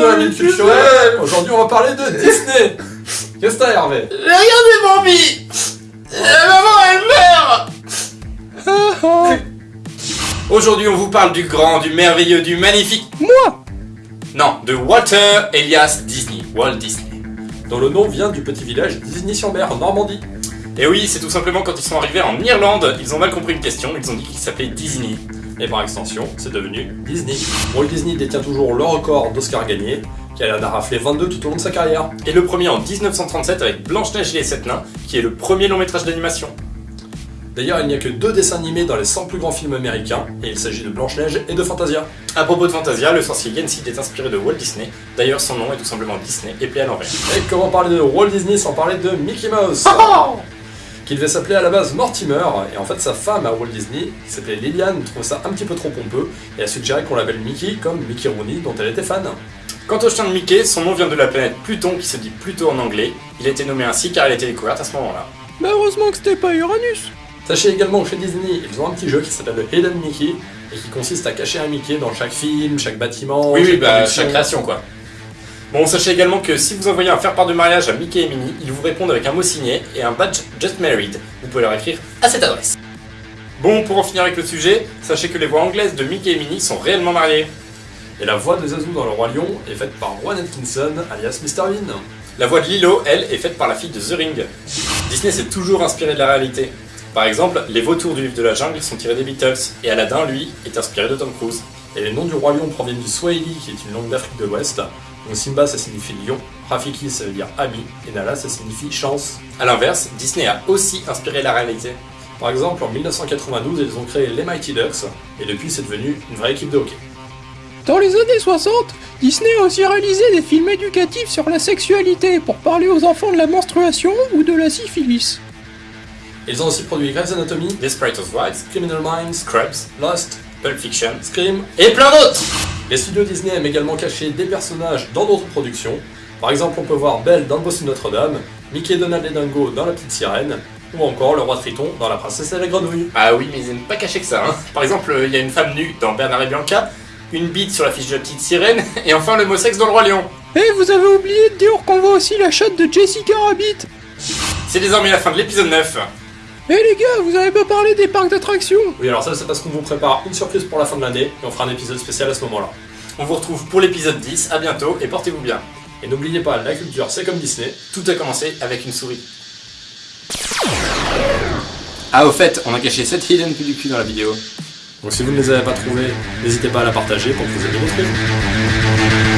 minute culturelle. Aujourd'hui, on va parler de Disney. Qu'est-ce que t'as, Hervé? Regardez Bambi La maman, elle meurt! Aujourd'hui, on vous parle du grand, du merveilleux, du magnifique... Moi! Non, de Walter Elias Disney, Walt Disney. Dont le nom vient du petit village Disney-sur-Mer, en Normandie. Et oui, c'est tout simplement quand ils sont arrivés en Irlande, ils ont mal compris une question, ils ont dit qu'il s'appelait Disney. Et par extension, c'est devenu Disney. Walt Disney détient toujours le record d'Oscar gagné, qui en a raflé 22 tout au long de sa carrière. Et le premier en 1937 avec Blanche-Neige et les Sept Nains, qui est le premier long métrage d'animation. D'ailleurs, il n'y a que deux dessins animés dans les 100 plus grands films américains, et il s'agit de Blanche-Neige et de Fantasia. À propos de Fantasia, le sorcier Yensid est inspiré de Walt Disney, d'ailleurs son nom est tout simplement Disney et à l'envers. Et comment parler de Walt Disney sans parler de Mickey Mouse? Qui devait s'appeler à la base Mortimer, et en fait sa femme à Walt Disney, qui s'appelait Liliane, trouve ça un petit peu trop pompeux, et a suggéré qu'on l'appelle Mickey comme Mickey Rooney, dont elle était fan. Quant au chien de Mickey, son nom vient de la planète Pluton qui se dit Pluto en anglais. Il a été nommé ainsi car il a été découverte à ce moment-là. Bah heureusement que c'était pas Uranus Sachez également que chez Disney, ils ont un petit jeu qui s'appelle le Hidden Mickey, et qui consiste à cacher un Mickey dans chaque film, chaque bâtiment, Oui, oui, chaque bah, chaque création quoi. Bon, sachez également que si vous envoyez un faire-part de mariage à Mickey et Minnie, ils vous répondent avec un mot signé et un badge Just Married. Vous pouvez leur écrire à cette adresse. Bon, pour en finir avec le sujet, sachez que les voix anglaises de Mickey et Minnie sont réellement mariées. Et la voix de Zazu dans Le Roi Lion est faite par Rowan Atkinson, alias Mr. Bean. La voix de Lilo, elle, est faite par la fille de The Ring. Disney s'est toujours inspiré de la réalité. Par exemple, les vautours du livre de la jungle sont tirés des Beatles, et Aladdin, lui, est inspiré de Tom Cruise. Et les noms du Roi Lion proviennent du Swahili, qui est une langue d'Afrique de l'Ouest. Donc Simba, ça signifie lion, Rafiki, ça veut dire ami, et Nala, ça signifie chance. A l'inverse, Disney a aussi inspiré la réalité. Par exemple, en 1992, ils ont créé les Mighty Ducks, et depuis, c'est devenu une vraie équipe de hockey. Dans les années 60, Disney a aussi réalisé des films éducatifs sur la sexualité pour parler aux enfants de la menstruation ou de la syphilis. Ils ont aussi produit Grey's Anatomy, Desperate Housewives, Criminal Minds, Scrubs, Lost, Pulp Fiction, Scream. et plein d'autres Les studios Disney aiment également cacher des personnages dans d'autres productions. Par exemple, on peut voir Belle dans le Boss de Notre-Dame, Mickey, Donald et Dingo dans La Petite Sirène, ou encore le Roi Triton dans La Princesse et la Grenouille. Ah oui, mais ils n'aiment pas cacher que ça. Hein. Par exemple, il y a une femme nue dans Bernard et Bianca, une bite sur la fiche de la petite sirène, et enfin le mot sexe dans le Roi Lion. Et vous avez oublié de dire qu'on voit aussi la chatte de Jessica Rabbit C'est désormais la fin de l'épisode 9. Eh les gars, vous avez pas parlé des parcs d'attractions Oui, alors ça, c'est parce qu'on vous prépare une surprise pour la fin de l'année, et on fera un épisode spécial à ce moment-là. On vous retrouve pour l'épisode 10, à bientôt, et portez-vous bien. Et n'oubliez pas, la culture, c'est comme Disney. Tout a commencé avec une souris. Ah au fait, on a caché 7 hidden du cul dans la vidéo. Donc si vous ne les avez pas trouvés, n'hésitez pas à la partager pour que vous ayez d'autres.